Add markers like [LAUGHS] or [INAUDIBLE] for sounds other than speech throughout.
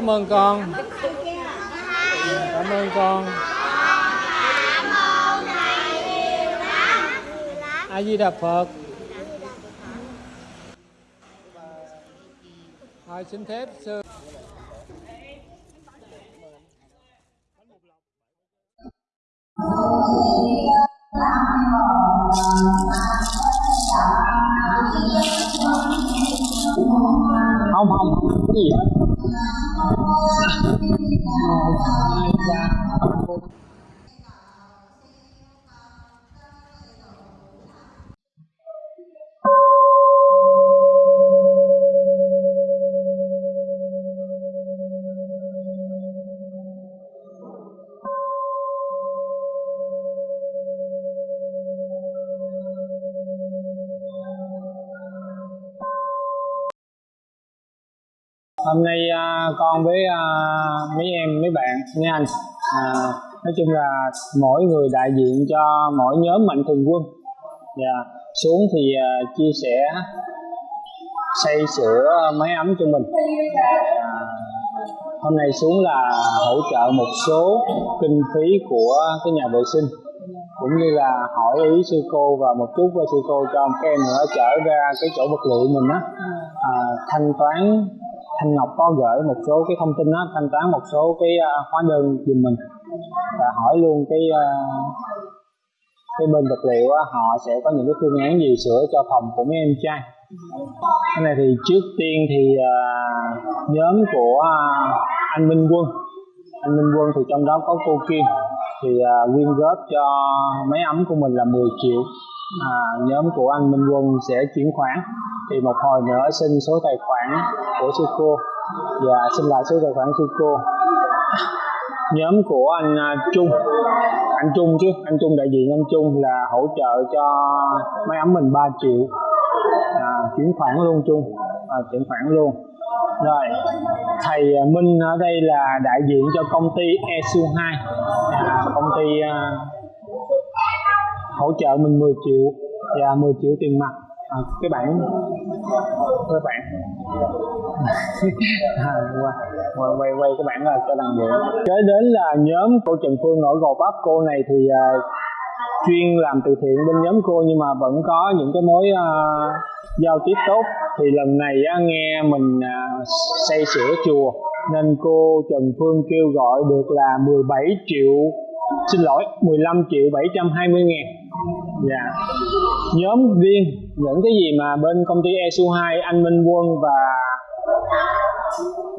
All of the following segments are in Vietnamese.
cảm ơn con. Cảm ơn con. A di đà phật. Rồi xin phép, sư? Không không. Cái gì hết Thank you. Hôm nay à, con với à, mấy em mấy bạn mấy anh à, nói chung là mỗi người đại diện cho mỗi nhóm mạnh thường quân. Và xuống thì à, chia sẻ xây sửa máy ấm cho mình. À, hôm nay xuống là hỗ trợ một số kinh phí của cái nhà vệ sinh cũng như là hỏi ý sư cô và một chút với sư cô cho các em nữa trở ra cái chỗ vật liệu mình á. À, thanh toán Thanh Ngọc có gửi một số cái thông tin đó, thanh toán một số cái à, hóa đơn giùm mình và hỏi luôn cái à, cái bên vật liệu họ sẽ có những cái phương án gì sửa cho phòng của mấy em trai. Cái này thì trước tiên thì à, nhóm của anh Minh Quân anh Minh Quân thì trong đó có cô Kim thì quyên góp cho máy ấm của mình là 10 triệu à, nhóm của anh Minh Quân sẽ chuyển khoản. Thì một hồi nữa xin số tài khoản của sư cô và xin lại số tài khoản sư cô nhóm của anh à, Trung. Anh Trung chứ anh Trung đại diện anh Trung là hỗ trợ cho máy ấm mình 3 triệu. À, chuyển khoản luôn Trung. À, chuyển khoản luôn. Rồi thầy Minh ở đây là đại diện cho công ty ESU 2 à, công ty à, hỗ trợ mình 10 triệu dạ, và 10 triệu tiền mặt. À, cái bản cái bản [LAUGHS] à, quay, quay quay quay cái bản là cho đằng bộ kế đến là nhóm cô Trần Phương ở Gò Vấp. Cô này thì uh, chuyên làm từ thiện bên nhóm cô nhưng mà vẫn có những cái mối uh, giao tiếp tốt. Thì lần này uh, nghe mình à, uh, xây sửa chùa nên cô Trần Phương kêu gọi được là 17 triệu xin lỗi 15 triệu 720 ngàn dạ. Nhóm viên những cái gì mà bên công ty ESU 2 anh Minh Quân và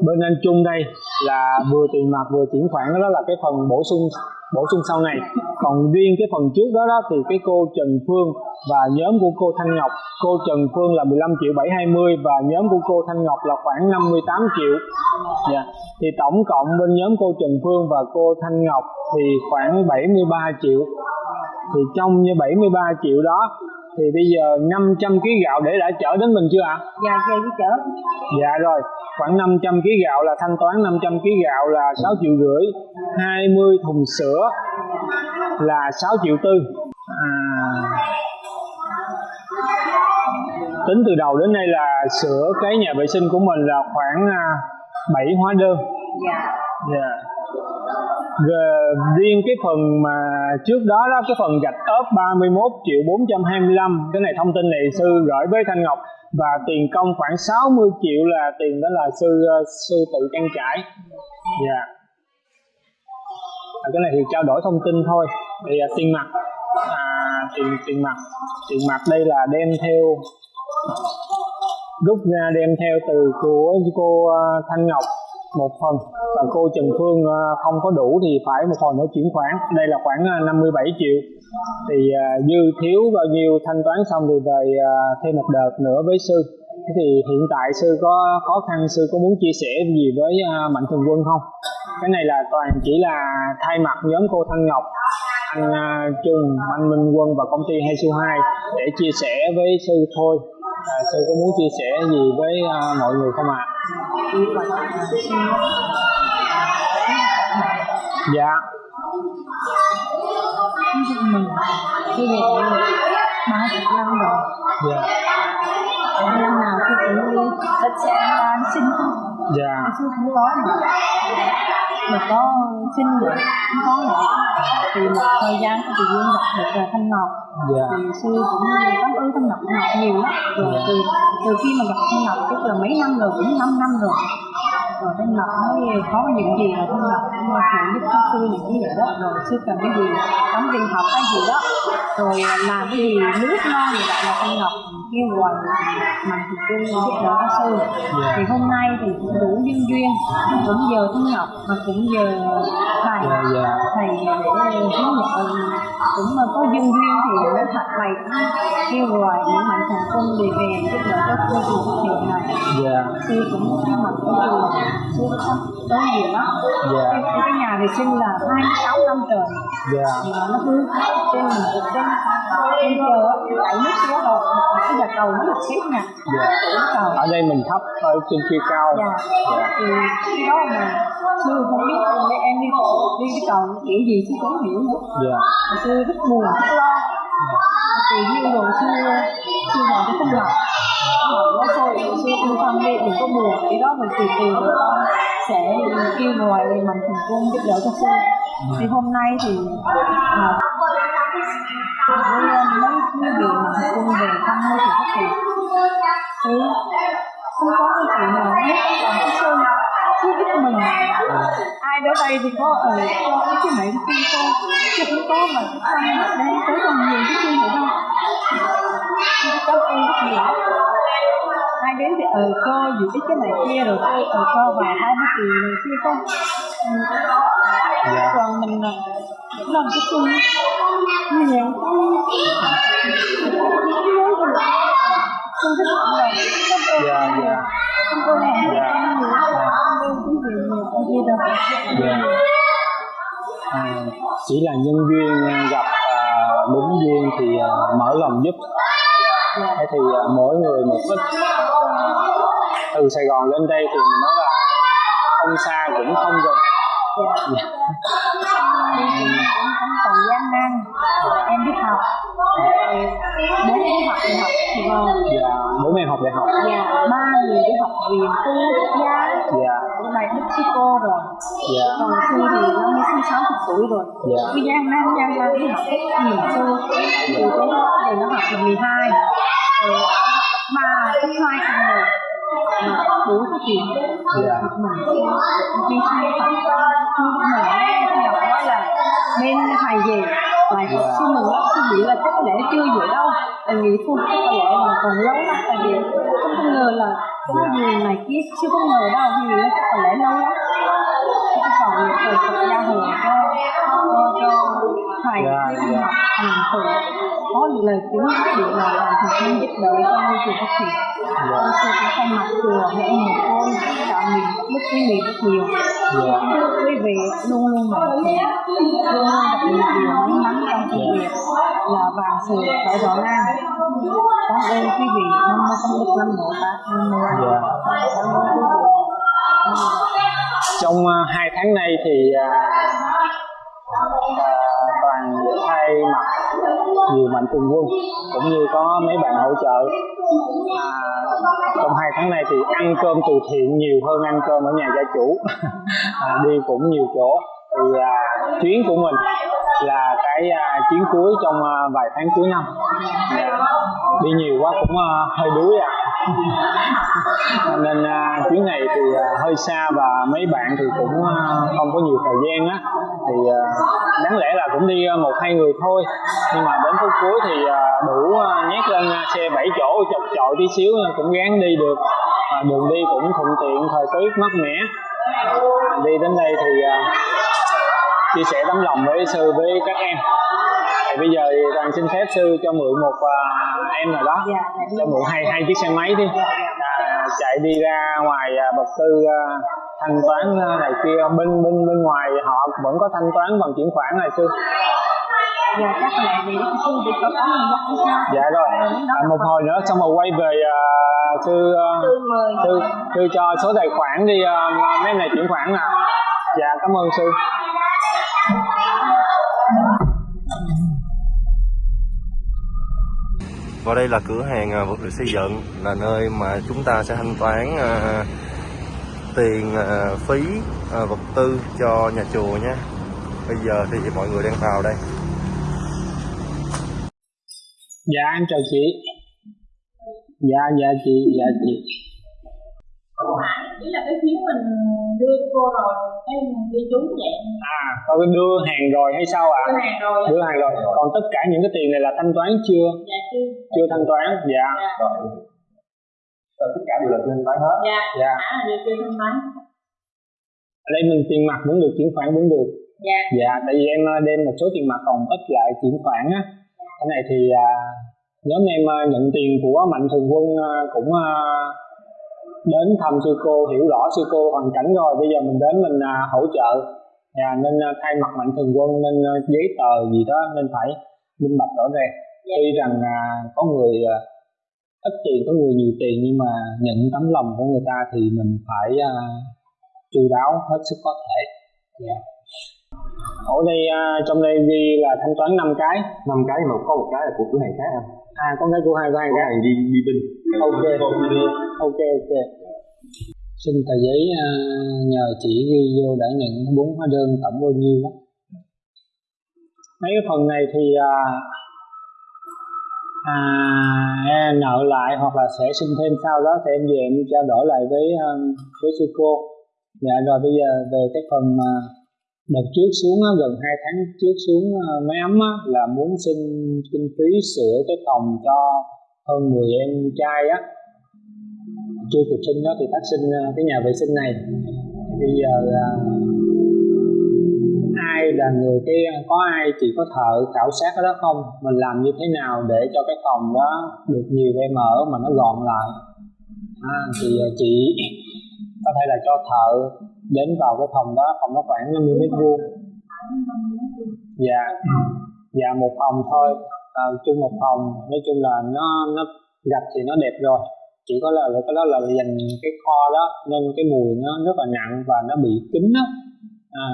bên anh Trung đây là vừa tiền mặt vừa chuyển khoản, đó là cái phần bổ sung bổ sung sau này. Còn riêng cái phần trước đó đó thì cái cô Trần Phương và nhóm của cô Thanh Ngọc, cô Trần Phương là 15 triệu 720 và nhóm của cô Thanh Ngọc là khoảng 58 triệu. Dạ. thì tổng cộng bên nhóm cô Trần Phương và cô Thanh Ngọc thì khoảng 73 triệu thì trong như 73 triệu đó thì bây giờ 500 kg gạo để đã chở đến mình chưa ạ? À? Dạ, dạ, chở. Dạ rồi, khoảng 500 kg gạo là thanh toán 500 kg gạo là 6 triệu rưỡi 20 thùng sữa là 6 triệu tư à, tính từ đầu đến nay là sửa cái nhà vệ sinh của mình là khoảng 7 à, hóa đơn dạ yeah. Rồi, riêng cái phần mà trước đó đó cái phần gạch ốp 31 triệu 425 cái này thông tin này sư gửi với Thanh Ngọc. Và tiền công khoảng 60 triệu là tiền đó là sư ờ, sư tự trang trải. Dạ. Yeah. à, cái này thì trao đổi thông tin thôi. Thì à, tiền mặt. À, tiền tiền mặt. Tiền mặt đây là đem theo rút ra đem theo từ của cô ờ, Thanh Ngọc một phần. Và cô Trần Phương à, không có đủ thì phải một phần nữa chuyển khoản. Đây là khoảng à, 57 triệu. Thì à, dư thiếu bao nhiêu thanh toán xong thì về thêm một đợt nữa với sư. Thế thì hiện tại sư có khó khăn sư có muốn chia sẻ gì với mạnh thường quân không? Cái này là toàn chỉ là thay mặt nhóm cô Thanh Ngọc anh Trung anh Minh Quân và công ty Hai Su 2 để chia sẻ với sư thôi. À, sư có muốn chia sẻ gì với mọi người không ạ? à? Dạ. Mình cái này ba chục năm rồi dạ. Năm nào tôi cũng thích sẽ sinh dạ. sư không có mà mà có xin không có nữa. Thì một thời gian thì duyên gặp được là thanh ngọc. Dạ. Thì sư cũng cảm ơn thanh ngọc ngọc nhiều lắm. Rồi từ từ khi mà gặp thanh ngọc tức là mấy năm rồi cũng 5 năm rồi. Rồi thanh ngọc mới có những gì là thanh ngọc cũng phụ giúp cho sư những cái vậy đó. Rồi sư cần cái gì đóng tiền học hay gì đó. Rồi làm cái gì nước ngon gì vậy là thanh ngọc kêu gọi mạnh thường quân giúp đỡ cho sư. Thì hôm nay thì cũng đủ duyên duyên. Cũng nhờ thanh ngọc mà cũng thầy dạ dạ. Thầy để hướng nhận cũng mà có duyên duyên thì mới thật thầy cũng kêu gọi những mạnh thường quân để về giúp đỡ các cô chủ thực hiện này dạ. sư cũng mặt cái chùa sư có có nhiều lắm dạ. Cái, cái nhà vệ sinh là 26 năm trời. Dạ. Mà nó cứ trên mình trên trên chờ đẩy nước xuống rồi cái nhà cầu nó được xếp nè dạ. Ở đây mình thấp ở trên kia cao. Dạ. Dạ. Thì khi đó mà sư không biết để em đi cầu đi cái cầu kiểu gì cũng không hiểu nữa. Dạ. Mà sư rất buồn rất lo. Từ duyên rồi sư sư vào cái tâm lòng nó thôi hồi xưa cô tâm đi thì có buồn cái đó mình từ từ rồi con sẽ kêu ngoài thì mình thường quân giúp đỡ cho cô thì hôm nay thì à, với mấy cái điều mà thầy quân về thăm hơi thì phát hiện thì không có cái chuyện nào hết còn cái sơn cứ giúp mình ai đó đây thì có ở cho cái cái mẹ cái cô chứ không có mà cái thân đang tới còn nhiều cái chuyện vậy đâu Tôi cảm ơn rất nhiều ai đến thì ở cô gì cái cái này kia rồi cô ở cô vài hai mươi triệu này kia không? Dạ. Còn mình là làm cái chung. Như vậy. Tôi rất là cảm ơn dạ dạ. Cảm ơn mọi người Dạ. nhiều cảm ơn quý vị nhiều ở đây đâu. Dạ. À, chỉ là nhân duyên gặp à, đúng duyên thì à, mở lòng giúp thế thì à, mỗi người một ít từ Sài Gòn lên đây thì mình nói là không xa cũng không gần. Dạ. Cũng còn gian nan em đi học bố đi học đại học thì vào dạ bố mẹ học đại học. Nhà ba người đi học viện tư quốc gia dạ này Mexico rồi. Dạ. Còn sư thì năm mươi sáu chục tuổi rồi. Dạ. cứ gian nan gian nan đi học hết nhiều sư từ tới đó thì nó học là 12 rồi cấp ba cấp hai xong rồi mà đủ cái chuyện Dạ. học mình đi sư học sư mình học nói là bên thầy về học sư mình lắm sư nghĩ là chắc có lẽ chưa vậy đâu tại nghĩ thôi chắc có lẽ là còn lâu lắm tại vì không có ngờ là có Dạ. nhiều này kia chưa có ngờ đâu thì nghĩ là chắc có lẽ lâu lắm cái cầu thầy Phật gia cho cho thầy Dạ, với dạ. học hành thử có được lời tiếng để là làm thực hiện giúp đỡ cho môi trường phát triển Dạ. con sư cũng thay mặt chùa một con tạo mình đức vị rất nhiều Chúc quý vị luôn luôn mạnh khỏe luôn luôn gặp nhiều điều may mắn trong công việc là vàng sự phải rõ ngang cảm ơn quý vị. Nam mô công đức nam mô bát nam mô A Di Dạ. Trong à, hai tháng nay thì toàn thay mặt nhiều mạnh thường quân cũng như có mấy bạn hỗ trợ. À, trong hai tháng nay thì ăn cơm từ thiện nhiều hơn ăn cơm ở nhà gia chủ. [LAUGHS] À, đi cũng nhiều chỗ. Thì à, chuyến của mình là cái à, chuyến cuối trong à, vài tháng cuối năm. À, đi nhiều quá cũng à, hơi đuối à nên à, chuyến này thì à, hơi xa và mấy bạn thì cũng à, không có nhiều thời gian á. Thì à, đáng lẽ là cũng đi à, một hai người thôi. Nhưng mà đến phút cuối thì à, đủ à, nhét lên à, xe 7 chỗ chật chội tí xíu cũng gắng đi được. À, đường đi cũng thuận tiện thời tiết mát mẻ. Đi đến đây thì à, chia sẻ tấm lòng với sư với các em. Thì bây giờ thì xin phép sư cho mượn một à, em nào đó. Dạ dạ. Cho mượn hai hai chiếc xe máy đi. À, chạy đi ra ngoài à, vật tư à, thanh toán à, này kia. Bên bên bên ngoài họ vẫn có thanh toán bằng chuyển khoản này sư dạ chắc là vì đức sư bị có có dắt sao dạ rồi. À, một hồi nữa xong rồi quay về à, sư à, sư sư cho số tài khoản đi à, mấy em này chuyển khoản nào. Dạ cảm ơn sư Và đây là cửa hàng à, vật liệu xây dựng là nơi mà chúng ta sẽ thanh toán à, tiền ờ, phí ờ, vật tư cho nhà chùa nhé. Bây giờ thì mọi người đang vào đây. Dạ em chào chị. Dạ dạ chị dạ chị ý là cái phiếu mình đưa cho cô rồi, cái mình ghi chú vậy. à có cái đưa hàng rồi hay sao ạ Đưa hàng rồi. đưa hàng rồi còn tất cả những cái tiền này là thanh toán chưa Dạ chưa. chưa thanh toán dạ Dạ. Ờ, tất cả đều là trên bán hết Dạ. dạ là đưa chưa thanh toán. ở đây mình tiền mặt vẫn được chuyển khoản vẫn được Dạ. dạ tại vì em ờ, đem một số tiền mặt còn ít lại chuyển khoản á cái này thì à, nhóm em ờ, nhận tiền của mạnh thường quân ờ, cũng ờ, đến thăm sư cô hiểu rõ sư cô hoàn cảnh rồi. Bây giờ mình đến mình à, hỗ trợ. Dạ, nên à, thay mặt mạnh thường quân nên à, giấy tờ gì đó nên phải minh bạch rõ ràng. Tuy rằng à, có người à, ít tiền có người nhiều tiền nhưng mà nhận tấm lòng của người ta thì mình phải à, chu đáo hết sức có thể. Dạ. Ở đây à, trong đây ghi là thanh toán 5 cái. Năm cái mà có một cái là của cửa hàng khác anh à có cái của hai cửa cái. hàng đi đi binh Ok. ok ok. Xin tờ giấy à, nhờ chị ghi vô đã nhận bốn hóa đơn tổng bao nhiêu đó mấy cái phần này thì à, à, em nợ lại hoặc là sẽ xin thêm sau đó thì em về em trao đổi lại với à, với sư cô. Dạ rồi bây giờ về cái phần à, đợt trước xuống gần 2 tháng trước xuống ờ, máy ấm là muốn xin kinh phí sửa cái phòng cho hơn 10 em trai á. Chưa kịp sinh đó thì phát sinh ờ, cái nhà vệ sinh này. Bây giờ là ai là người cái có ai chỉ có thợ khảo sát cái đó không? Mình làm như thế nào để cho cái phòng đó được nhiều em ở mà nó gọn lại? À, thì chị có thể là cho thợ đến vào cái phòng đó phòng nó khoảng 50 mét vuông. Dạ. Dạ một phòng thôi. À, chung một phòng. Nói chung là nó nó gạch thì nó đẹp rồi. Chỉ có là cái đó là dành cái kho đó nên cái mùi nó rất là nặng và nó bị kín á. À,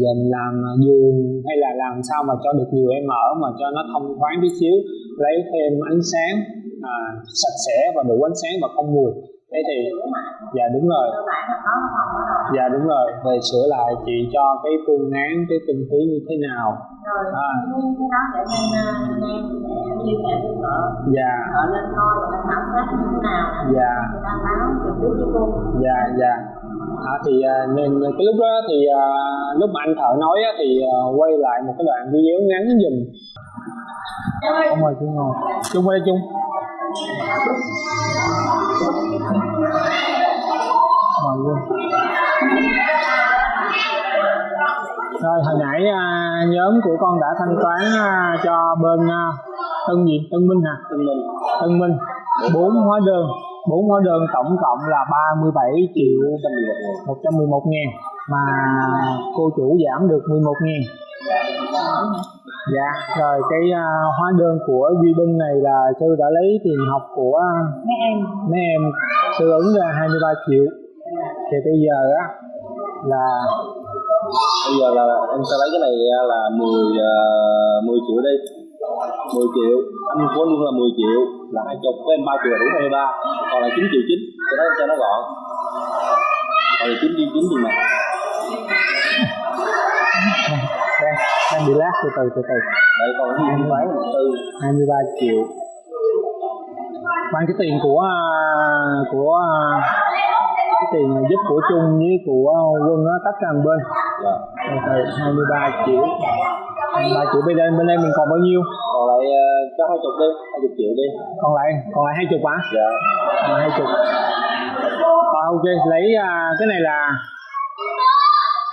giờ mình làm à, giường hay là làm sao mà cho được nhiều em ở mà cho nó thông thoáng tí xíu lấy thêm ánh sáng à, sạch sẽ và đủ ánh sáng và không mùi thế thì dạ đúng rồi. Là dạ đúng rồi. Về sửa lại chị cho cái phương án cái kinh phí như thế nào. Rồi, À. cái, đó để em à, em để liên hệ với vợ. dạ. Vợ lên coi ta khảo sát như thế nào. dạ. Ta báo trực tiếp với cô. dạ dạ. À, thì à, nên cái lúc đó thì à, lúc mà anh thợ nói á, thì à, quay lại một cái đoạn video ngắn giùm không mời chung ngồi. Chung qua đây chung rồi hồi nãy à, nhóm của con đã thanh toán à, cho bên à, Tân gì? Tân Minh hả? Tân Minh. Tân Minh. Bốn hóa đơn. Bốn hóa đơn tổng cộng là 37 triệu 111 ngàn. Mà cô chủ giảm được 11 ngàn dạ rồi cái à, hóa đơn của Duy Binh này là sư đã lấy tiền học của Mấy em. mấy em. Sư ứng ra 23 triệu. Thì bây giờ á là bây giờ là em sẽ lấy cái này là 10 uh, 10 triệu đi. 10 triệu. Anh có luôn là 10 triệu. Là hai chục với em ba triệu là đúng 23 còn là 9 triệu 9 cho nó cho nó gọn. Còn là 9 triệu 9 thì mà bị lát từ từ từ từ. Đây còn cái thanh toán tư 23 triệu. Mang cái tiền của à, của à, cái tiền giúp của chung với của quân á tách ra một bên. Dạ. từ từ 23 triệu. 23 triệu bên đây bên đây mình còn bao nhiêu? Còn lại cho hai chục đi hai chục triệu đi. Còn lại còn lại hai chục hả? Dạ. Còn hai chục. Rồi ok lấy à, cái này là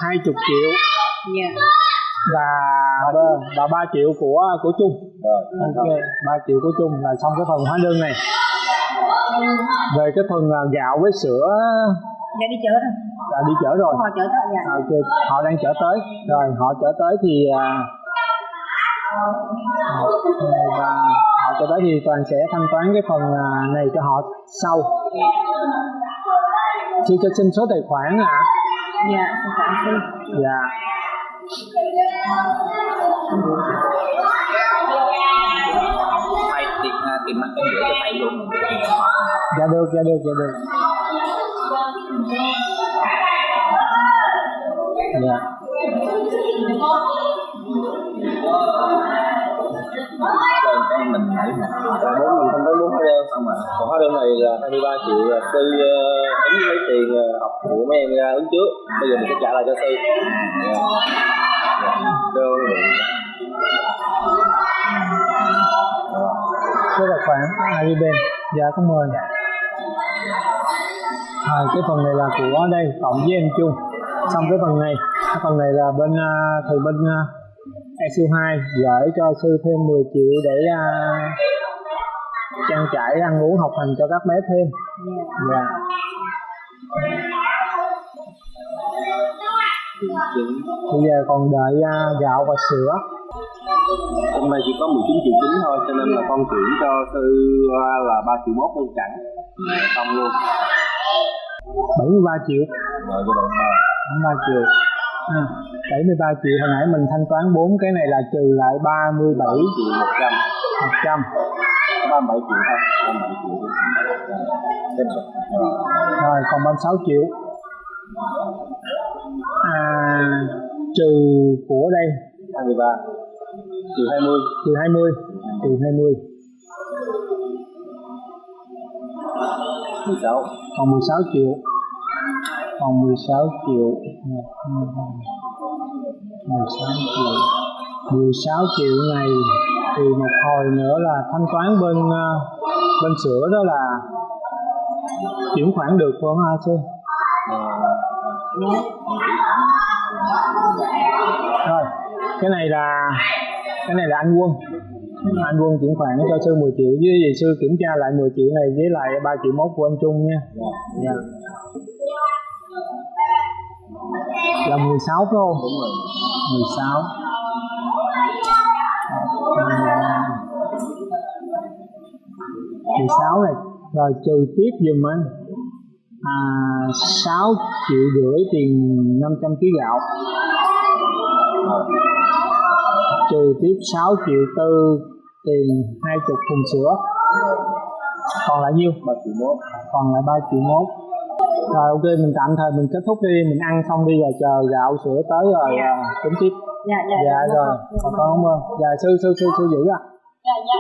hai chục triệu. Dạ. Và và ba triệu của của chung rồi. Ok ba triệu của chung là xong cái phần hóa đơn này. Về cái phần à, gạo với sữa. Dạ đi chợ rồi. là đi chở rồi. Họ chợ tới dạ. À, ok họ đang chở tới. Rồi họ chở tới thì à, ba. họ chở tới thì toàn sẽ thanh toán cái phần này cho họ sau. Chưa cho xin số tài khoản à Dạ, xin cảm sư. dạ ไปติดงานติดมาเออไปลงจะเดินจะเดินจะเดินเนี่ย mình nãy bốn mình không tới bốn hóa đơn xong mà còn hóa đơn này là 23 triệu là sư uh, ứng lấy tiền ờ, học của mấy em ra ứng trước. Bây giờ mình sẽ trả lại cho sư. Dạ. Đơn số tài khoản Ariben dạ cảm mời. À, cái phần này là của đây cộng với em chung xong cái phần này cái phần này là bên uh, từ bên uh, ESU2 gửi cho sư thêm 10 triệu để à, trang trải ăn uống học hành cho các bé thêm. Dạ. Chính bây giờ còn đợi à, gạo và sữa. Hôm nay chỉ có 19 triệu chín thôi cho nên là con chuyển cho sư ờ, là 3 triệu mốt luôn chẳng. Xong luôn. 73 triệu. Rồi cho bạn mà 73 triệu. À, 73 triệu. Hồi nãy mình thanh toán 4 cái này là trừ lại 37 triệu 100 100 37 triệu thôi. 37 triệu rồi. còn 36 triệu. À, trừ của đây. 23 triệu 20 trừ 20 trừ 20 16 còn 16 triệu. Còn 16 triệu 16 triệu 16 triệu này, thì một hồi nữa là thanh toán bên ờ, bên sữa đó là chuyển khoản được không hả sư? Rồi, cái này là, cái này là anh quân. Anh quân chuyển khoản cho sư 10 triệu, với gì sư kiểm tra lại 10 triệu này với lại 3 triệu mốt của anh Trung nha. Dạ. là 16 phải không? Đúng rồi. 16 16 này. Rồi trừ tiếp giùm anh. À, 6 triệu rưỡi tiền 500 kg gạo. Trừ tiếp 6 triệu tư tiền 20 thùng sữa. Còn lại nhiêu? 3 triệu mốt. Còn lại 3 triệu mốt rồi ok mình tạm thời mình kết thúc đi mình ăn xong đi rồi chờ gạo sữa tới rồi à, tính tiếp. Dạ dạ dạ rồi. con cảm ơn dạ sư sư sư sư giữ à dạ dạ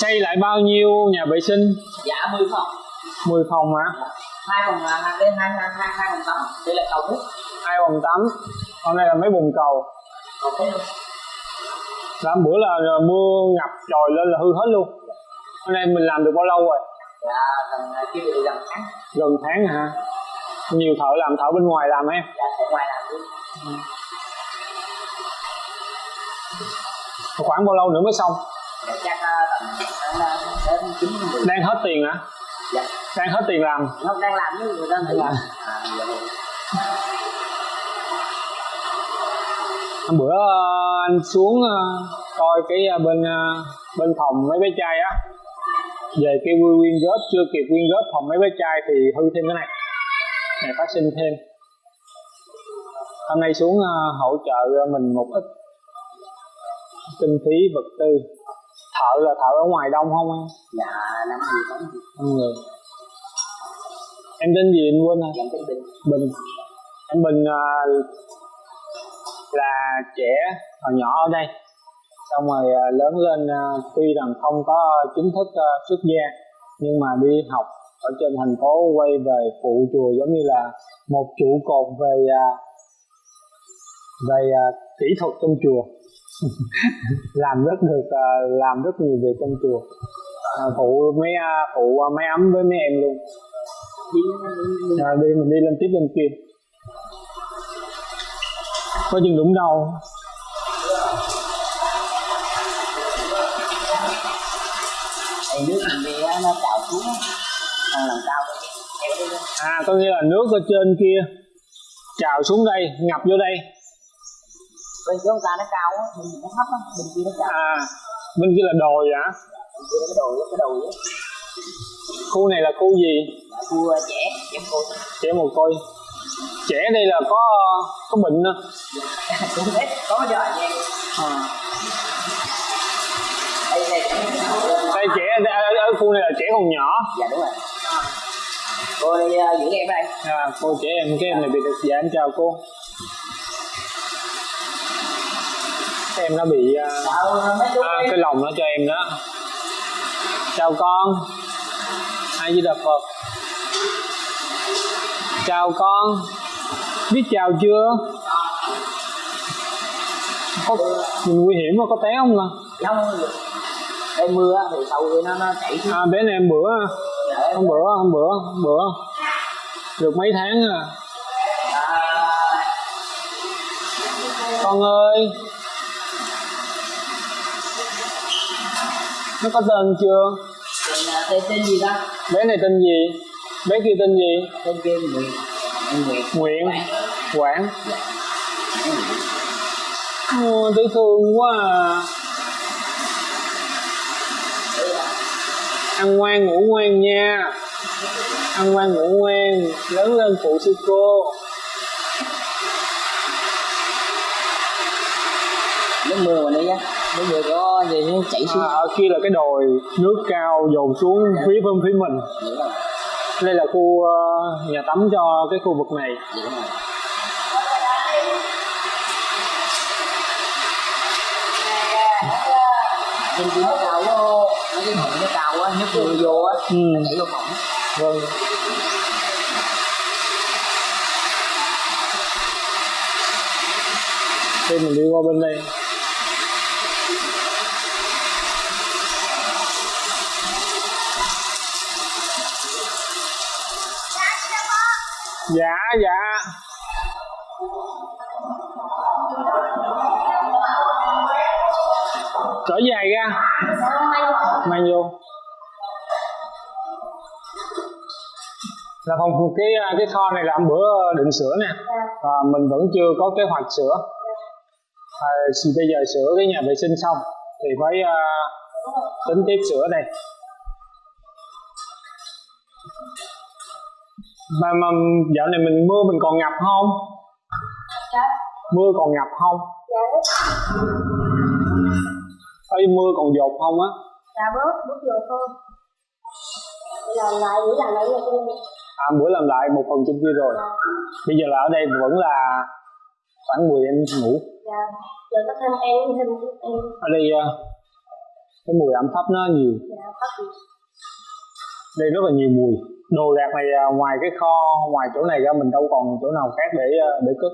xây lại bao nhiêu nhà vệ sinh? Dạ 10 phòng. 10 phòng hả? Hai phòng là hai hai hai hai hai phòng tắm. Đây là cầu nước. Hai phòng tắm. Còn đây là mấy bồn cầu? Còn thế luôn hôm bữa là mưa ngập trồi lên là hư hết luôn. Hôm nay mình làm được bao lâu rồi? Dạ gần kia được gần tháng. Gần tháng hả? Nhiều thợ làm thợ bên ngoài làm em dạ ở ngoài làm luôn. Khoảng bao lâu nữa mới xong đang hết tiền hả? Dạ. Đang hết tiền làm. Không đang làm với người ta nghỉ Làm. à dạ hôm bữa ờ, anh xuống ờ, coi cái ờ, bên bên phòng mấy bé trai á. Về cái quy nguyên góp chưa kịp nguyên góp phòng mấy bé trai thì hư thêm cái này. Này phát sinh thêm. Hôm nay xuống hỗ trợ mình một ít kinh phí vật tư thợ là thợ ở ngoài đông không em? Dạ năm người tám người năm người em tên gì anh quên rồi? Em tên bình. Bình. Em Bình à, là trẻ hồi nhỏ ở đây. Xong rồi à, lớn lên à, tuy rằng không có chính thức xuất gia nhưng mà đi học ở trên thành phố quay về phụ chùa giống như là một trụ cột về về kỹ thuật trong chùa làm rất được à, làm rất nhiều việc trong chùa. À, phụ mấy à, phụ máy ấm với mấy em luôn. Đi à, đi mình đi lên tiếp bên kia. Có chừng đúng đâu. Thì nước mình á, nó trào xuống còn lần cao à có nghĩa là nước ở trên kia trào xuống đây ngập vô đây bên chỗ người ta nó cao á bên mình nó thấp á bên kia nó cao. À bên kia là đồi hả? Bên kia nó cái đồi cái đồi á. Khu này là khu gì? Khu trẻ em cô trẻ mồ côi. Trẻ đây là có có bệnh đó. [LAUGHS] cũng biết có anh em. À. đây đây đây trẻ ở, ở, khu này là trẻ còn nhỏ. Dạ đúng rồi. Cô đi uh, giữ em đây. À, cô trẻ em cái em này bị được dạ em chào cô em nó bị à, chú à, cái lòng nó cho em đó. Chào con. Ai di đà phật. Chào con. Biết chào chưa? Có mình nguy hiểm mà có té không à? Không. Đây mưa thì sau khi nó nó chảy à bé này em bữa hôm bữa hôm bữa hôm bữa. Được mấy tháng à. Con ơi nó có tên chưa? Tên, à, tên tên gì ta? Bé này tên gì? Bé kia tên gì? Tên kia Nguyệt Tên Nguyệt Nguyện Quảng. Thấy thương quá à. Ăn ngoan ngủ ngoan nha. Ăn ngoan ngủ ngoan. Lớn lên phụ sư cô. Nước mưa mà đi á nước mưa có gì nó chảy xuống. À, ở kia là cái đồi nước cao dồn xuống phía bên phía mình. Đây là khu ờ, nhà tắm cho cái khu vực này. Bên kia nó cao quá nó cái nó cao quá mưa vô á. Ừ. vô phòng. Vâng. Đây mình đi qua bên đây dạ dạ. Cỡ dài ra. Mang vô. Là phòng cái cái kho này là hôm bữa định sửa nè. Và mình vẫn chưa có kế hoạch sửa. À, thì bây giờ sửa cái nhà vệ sinh xong thì phải uh, à, tính tiếp sửa đây. Mà, mà dạo này mình mưa mình còn ngập không? Mưa còn ngập không? Ê, mưa còn dột không á? Dạ bớt, bớt vô thôi. Làm lại, buổi làm lại là à, bữa làm lại một phần trên kia rồi. Bây giờ là ở đây vẫn là khoảng 10 em ngủ. Dạ. Giờ có thêm em, thêm em. Ở đây à, cái mùi ẩm thấp nó nhiều. Dạ, phát gì đây rất là nhiều mùi. Đồ đạc này à, ngoài cái kho ngoài chỗ này ra mình đâu còn chỗ nào khác để à, để cất.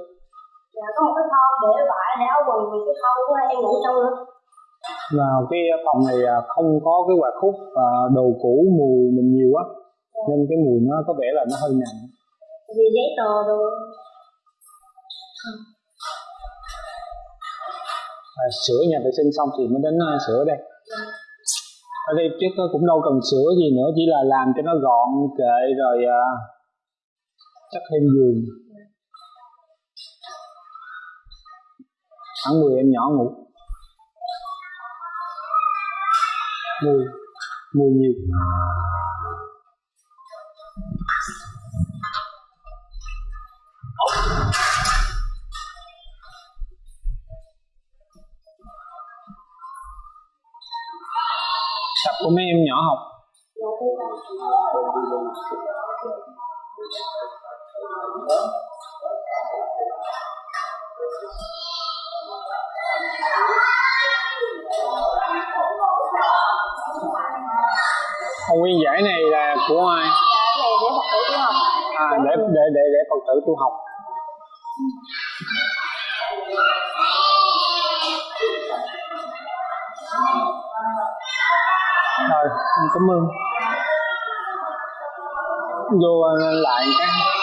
Dạ, có một cái kho để vải, để áo quần thì cái kho của em ngủ trong nữa và cái phòng này à, không có cái quạt hút và đồ cũ mùi mình nhiều quá. Nên cái mùi nó có vẻ là nó hơi nặng. Vì giấy tờ rồi à, sửa nhà vệ sinh xong thì mới đến sửa đây ở đây chắc cũng đâu cần sửa gì nữa, chỉ là làm cho nó gọn kệ rồi à, chắc thêm giường. Khoảng 10 em nhỏ ngủ. Mùi mùi nhiều. Của mấy em nhỏ học Còn nguyên giải này là của ai? này để học tự đi học À, để để để để Phật tử tu học. Cảm ơn. Vô ờ, lại cái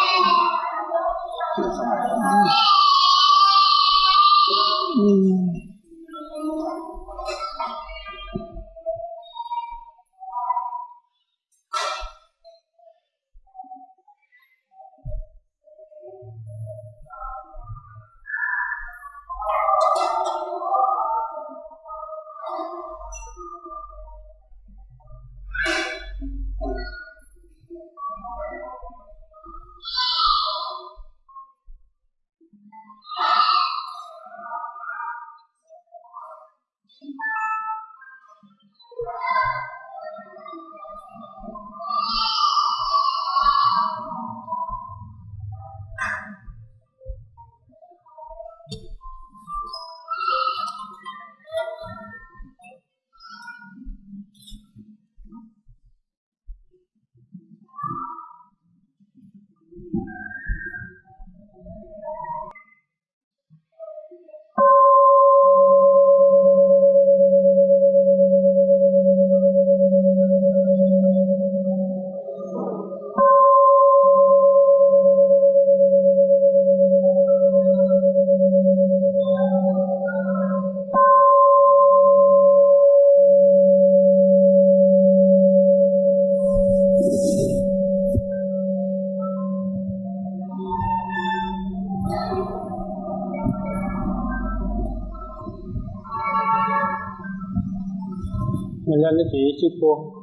sư cô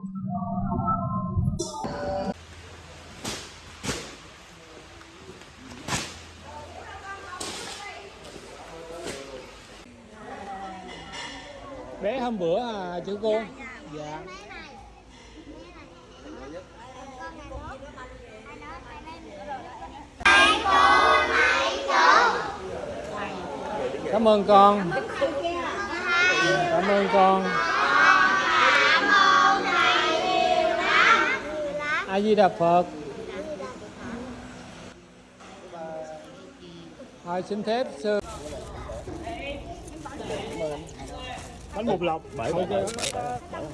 bé hôm bữa à chữ cô? Dạ cảm ơn con. Cảm ơn con a di đà phật. Thôi xin phép sư bánh bột lọc. Bởi Thôi chứ.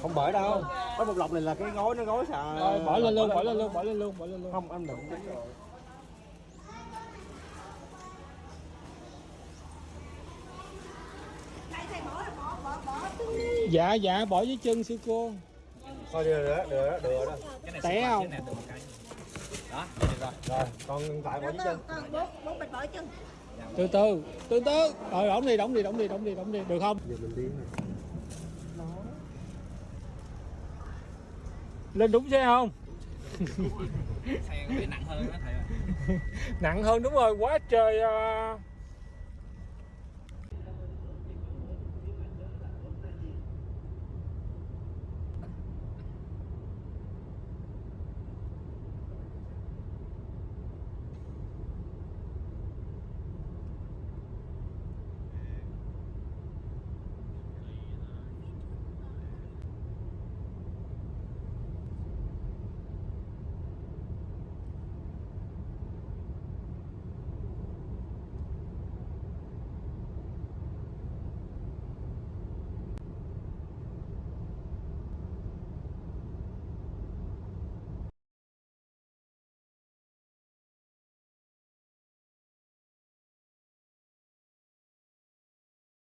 không bởi đâu. Bánh bột lọc này là cái gói nó gói xà Rồi, bỏ lên luôn bỏ lên luôn bỏ lên luôn bỏ lên luôn. Không anh đừng. Dạ dạ bỏ dưới chân sư cô thôi được rồi đó. Được rồi đó được rồi đó té không rồi. Còn tại bỏ chân từ từ từ từ rồi đóng đi đóng đi đóng đi đóng đi đóng đi. Được không? Giờ mình đi này lên đúng xe không? Xe nặng hơn đó thầy [LAUGHS] nặng hơn đúng rồi. Quá trời à,